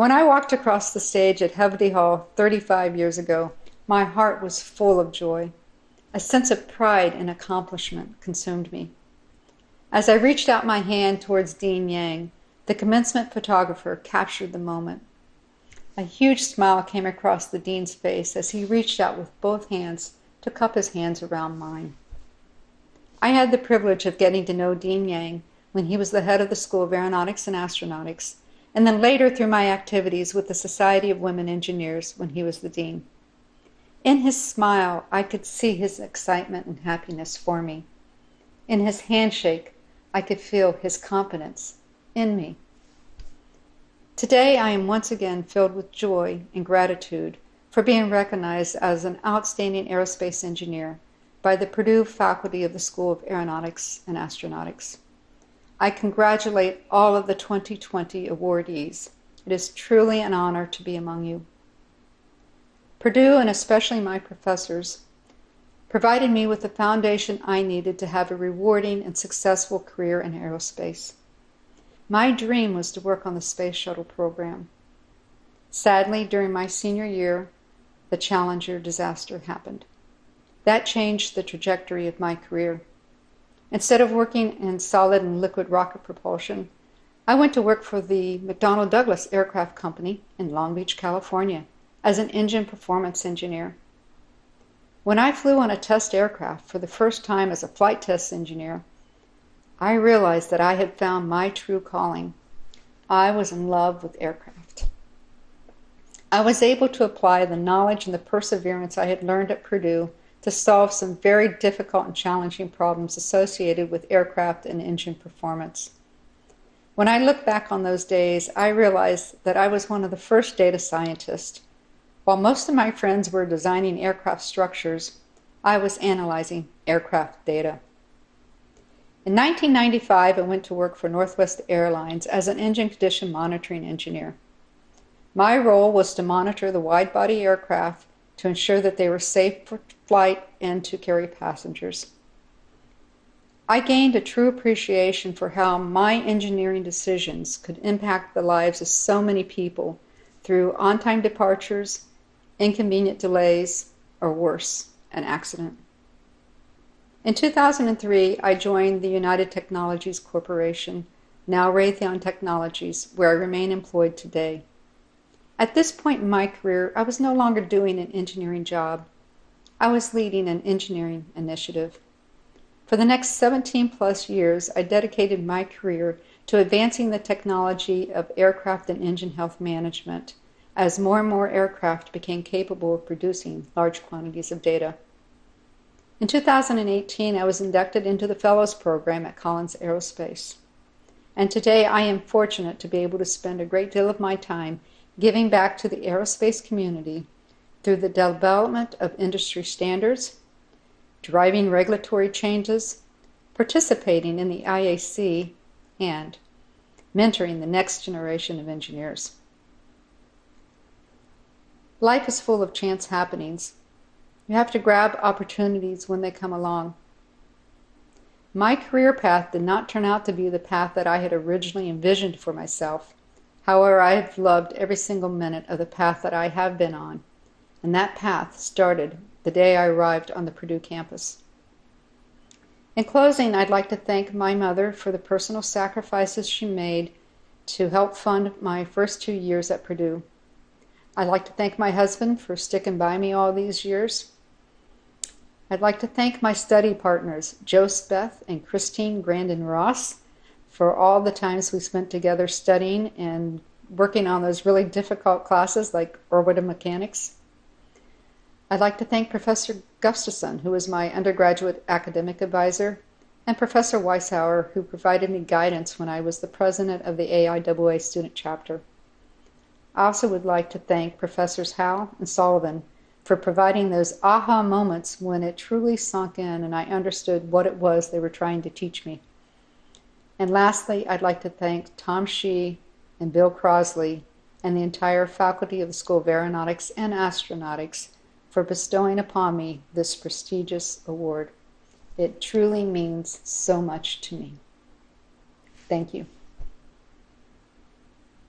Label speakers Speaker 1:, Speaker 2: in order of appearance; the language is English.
Speaker 1: When I walked across the stage at Hovde Hall 35 years ago, my heart was full of joy. A sense of pride and accomplishment consumed me. As I reached out my hand towards Dean Yang, the commencement photographer captured the moment. A huge smile came across the dean's face as he reached out with both hands to cup his hands around mine. I had the privilege of getting to know Dean Yang when he was the head of the School of Aeronautics and Astronautics, and then later through my activities with the Society of Women Engineers when he was the dean. In his smile, I could see his excitement and happiness for me. In his handshake, I could feel his confidence in me. Today, I am once again filled with joy and gratitude for being recognized as an outstanding aerospace engineer by the Purdue faculty of the School of Aeronautics and Astronautics. I congratulate all of the 2020 awardees. It is truly an honor to be among you. Purdue, and especially my professors, provided me with the foundation I needed to have a rewarding and successful career in aerospace. My dream was to work on the Space Shuttle program. Sadly, during my senior year, the Challenger disaster happened. That changed the trajectory of my career. Instead of working in solid and liquid rocket propulsion, I went to work for the McDonnell Douglas Aircraft Company in Long Beach, California, as an engine performance engineer. When I flew on a test aircraft for the first time as a flight test engineer, I realized that I had found my true calling. I was in love with aircraft. I was able to apply the knowledge and the perseverance I had learned at Purdue to solve some very difficult and challenging problems associated with aircraft and engine performance. When I look back on those days, I realize that I was one of the first data scientists while most of my friends were designing aircraft structures, I was analyzing aircraft data. In 1995, I went to work for Northwest Airlines as an engine condition monitoring engineer. My role was to monitor the wide body aircraft to ensure that they were safe for flight and to carry passengers. I gained a true appreciation for how my engineering decisions could impact the lives of so many people through on time departures, inconvenient delays, or worse, an accident. In 2003, I joined the United Technologies Corporation, now Raytheon Technologies, where I remain employed today. At this point in my career, I was no longer doing an engineering job. I was leading an engineering initiative. For the next 17 plus years, I dedicated my career to advancing the technology of aircraft and engine health management as more and more aircraft became capable of producing large quantities of data. In 2018, I was inducted into the Fellows Program at Collins Aerospace. And today I am fortunate to be able to spend a great deal of my time giving back to the aerospace community through the development of industry standards, driving regulatory changes, participating in the IAC, and mentoring the next generation of engineers. Life is full of chance happenings. You have to grab opportunities when they come along. My career path did not turn out to be the path that I had originally envisioned for myself. However, I have loved every single minute of the path that I have been on, and that path started the day I arrived on the Purdue campus. In closing, I'd like to thank my mother for the personal sacrifices she made to help fund my first two years at Purdue. I'd like to thank my husband for sticking by me all these years. I'd like to thank my study partners, Joe Speth and Christine Grandin Ross, for all the times we spent together studying and working on those really difficult classes like orbital mechanics. I'd like to thank Professor Gustafson, who was my undergraduate academic advisor, and Professor Weisshaar, who provided me guidance when I was the president of the AIAA student chapter. I also would like to thank Professors Howe and Sullivan for providing those aha moments when it truly sunk in and I understood what it was they were trying to teach me. And lastly, I'd like to thank Tom Shih and Bill Crossley and the entire faculty of the School of Aeronautics and Astronautics for bestowing upon me this prestigious award. It truly means so much to me. Thank you.